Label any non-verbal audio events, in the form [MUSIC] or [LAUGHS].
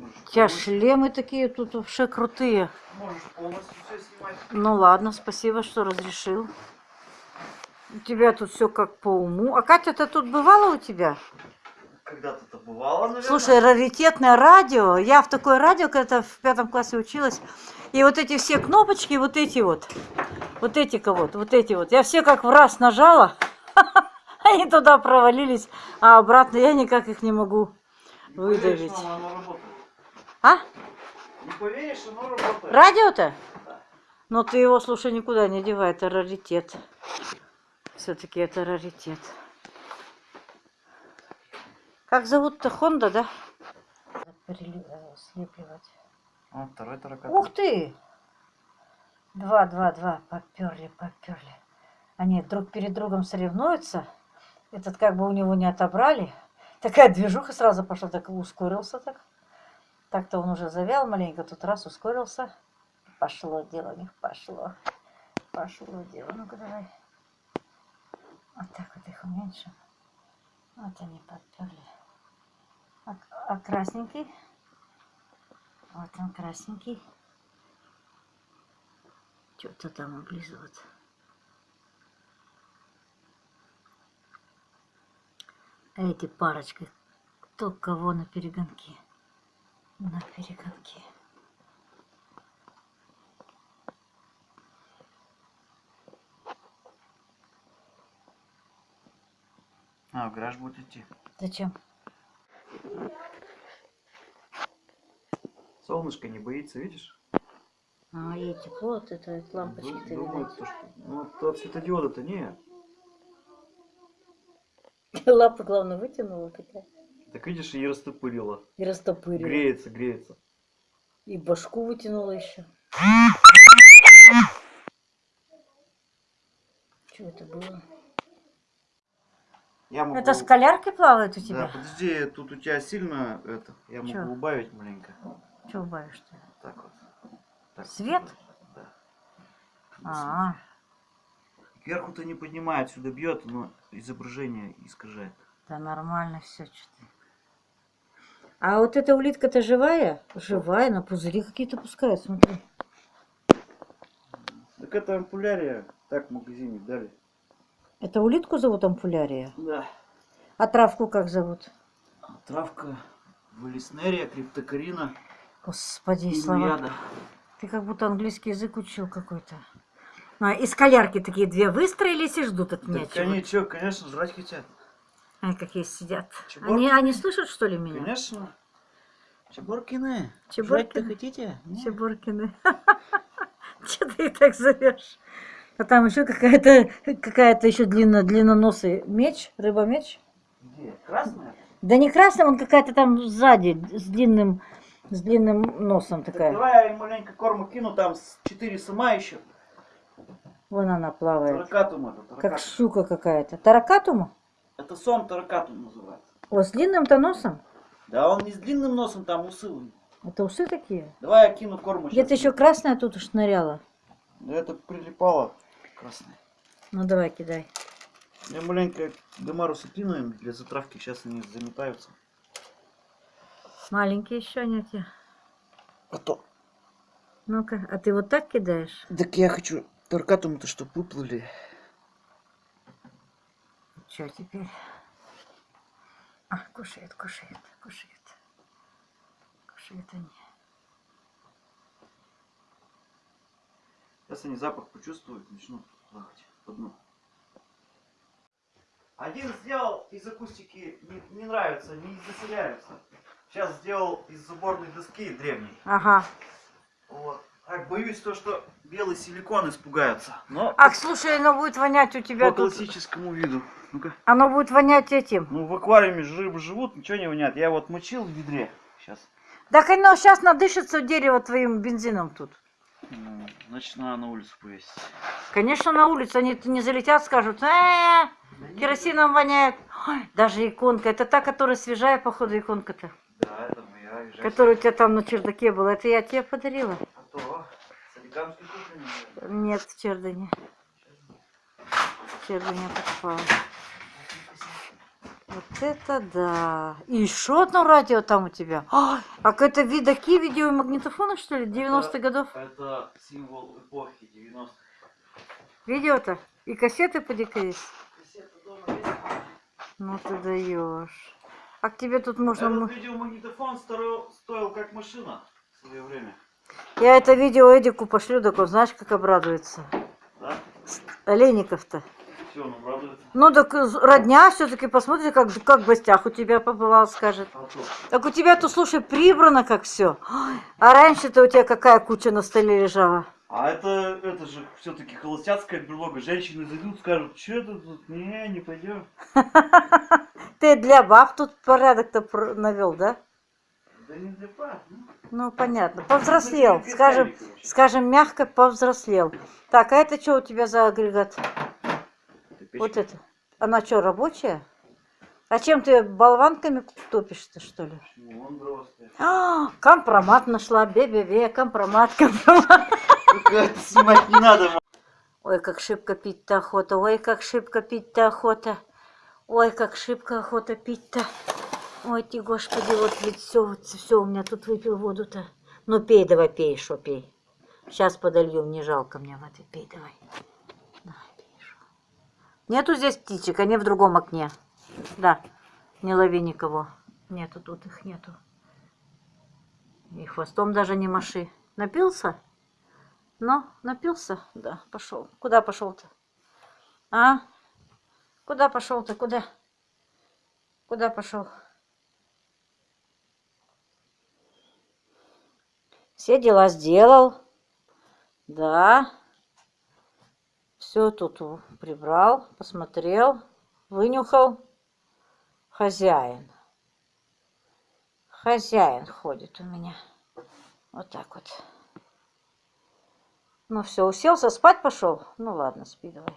Можешь У тебя полностью- шлемы такие тут вообще крутые. Можешь полностью все снимать. Ну ладно, спасибо, что разрешил. У тебя тут все как по уму. А Катя-то тут бывала у тебя? Когда-то это бывало, наверное. Слушай, раритетное радио. Я в такое радио когда в пятом классе училась. И вот эти все кнопочки, вот эти вот, вот эти вот, вот эти вот. Я все как в раз нажала. [LAUGHS] Они туда провалились, а обратно я никак их не могу поверишь, выдавить. А? Не поверишь, оно работает. Радио-то? Да. Но ты его, слушай, никуда не девай, это раритет. Все-таки это раритет. Как зовут-то Хонда, да? Слепливать. Вот второй таракан. Ух ты! Два, два, два. Поперли, поперли. Они друг перед другом соревнуются. Этот как бы у него не отобрали. Такая движуха сразу пошла, так ускорился так. Так-то он уже завял маленько, тут раз ускорился. Пошло дело у них, пошло. Пошло дело. Ну-ка давай. Вот так вот их уменьшим. Вот они подперли. А, а красненький? Вот он красненький. Что-то там облизывает. А эти парочка, кто кого на перегонки? На перегонки. А, в гараж будет идти. Зачем? Солнышко не боится, видишь? А, ей тепло от этой лампочки-то видать. то, что... Ну, то от светодиода-то нет. [LAUGHS] Лапа, главное, вытянула такая. Так видишь, и растопырила. И растопырила. Греется, греется. И башку вытянула еще. Что это было? Я могу... Это скалярки плавают у Да, тебя? подожди, тут у тебя сильно это. Я могу Чё? убавить маленько. Чего убавишь-то? Так вот. Так, Свет? Да. А, Кверху-то не поднимает, сюда бьет, но изображение искажает. да нормально все что-то. А вот эта улитка-то живая? Живая, на пузыри какие-то пускают, смотри. Так это ампулярия. Так в магазине дали. Это улитку зовут ампулярия? Да. А травку как зовут? Травка, валиснерия, криптокарина, Господи, слава. Ты как будто английский язык учил какой-то. А, и скалярки такие две выстроились и ждут от меня Так они что, конечно, жрать хотят. Они какие сидят. Они, они слышат, что ли, меня? Конечно. Чебуркины. Чебуркины. Жрать-то хотите? Нет? Чебуркины. [LAUGHS] Че ты их так зовешь? А там еще какая-то какая-то еще длинно длинноносый меч, рыба-меч. Где? Красная? Да не красная, он какая-то там сзади с длинным с длинным носом Так такая. давай я маленько корма кину, там 4 сама еще. Вон она плавает. Таракатум это. Как Таракатум. щука какая-то. Таракатума? Это сом таракатум называется. О, с длинным-то носом? Да он не с длинным носом, там усы. у него. Это усы такие? Давай я кину корму. Где-то еще красная тут уж ныряла. Да это прилипало. Красное. Ну давай, кидай. Я маленько гамарусы кину им для затравки, сейчас они заметаются. Маленькие еще они у тебя. А то. Ну-ка, а ты вот так кидаешь? Так я хочу таракатумы-то, чтоб выплыли. Что теперь? А, кушает, кушает, кушает. Кушает они. Сейчас они запах почувствуют, начнут плавать по дну. Один сделал из акустики не, не нравится, не заселяются. Сейчас сделал из заборной доски древней. Ага. Вот. Так, боюсь то, что белый силикон испугаются. Но Ах, слушай, оно будет вонять у тебя по тут. классическому виду. Ну-ка. Оно будет вонять этим. Ну, в аквариуме рыбы живут, ничего не вонят. Я вот мочил в ведре. Сейчас. Так оно сейчас надышится дерево твоим бензином тут. Ну, значит, надо на улицу повесить. Конечно, на улице они не залетят, скажут, э керосином воняет. Ой, даже иконка. Это та, которая свежая, походу, иконка-то. Да, это моя. Которая у тебя там на чердаке была. Это я тебе подарила. А то, соликамский кухня. Нет, в чердане. В чердане покупала. Вот это да. И еще одно радио там у тебя. А, а это ви- такие видеомагнитофоны, что ли, 90-х годов? Это символ эпохи 90-х. Видео-то? И кассеты поди-ка есть. Кассета дома есть? Ну ты даешь. А к тебе тут можно... Этот видеомагнитофон стоил, стоил как машина в свое время. Я это видео Эдику пошлю, так он знаешь, как обрадуется. Да? Олейников-то. Он обрадуется. Ну так э, родня все-таки посмотрите, как, как в гостях у тебя побывал, скажет. А. Так у тебя тут, слушай, прибрано как все. А раньше-то у тебя какая куча на столе лежала. А это, это же все-таки холостяцкая берлога. Женщины зайдут, скажут, что ты тут? Не, не пойдем. Ты для баб тут порядок-то навел, да? Да не для пап, ну. Ну, понятно. Повзрослел. Ну, Скажем, скажем мягко, повзрослел. Так, а это что у тебя за агрегат? Печка. Вот это. Она что, рабочая? А чем ты болванками топишь-то, что ли? Ну. А, компромат нашла, бе-бе-бе, компромат, компромат. Это снимать не надо. Ой, как шибко пить-то охота, ой, как шибко пить-то охота. Ой, как шибко охота пить-то. Ой, ты, господи, вот ведь все, все у меня тут выпил воду-то. Ну, пей давай, пей, что пей. Сейчас подолью, не жалко мне воды, пей давай. Шо. Нету здесь птичек, они в другом окне. Да, не лови никого. Нету тут их, нету. И хвостом даже не маши. Напился? Ну, напился? Да, пошел. Куда пошел-то? А? Куда пошел-то? Куда? Куда пошел? Все дела сделал. Да. Все тут прибрал, посмотрел, вынюхал. Хозяин. Хозяин ходит у меня. Вот так вот. Ну все, уселся, спать пошел? Ну ладно, спи давай.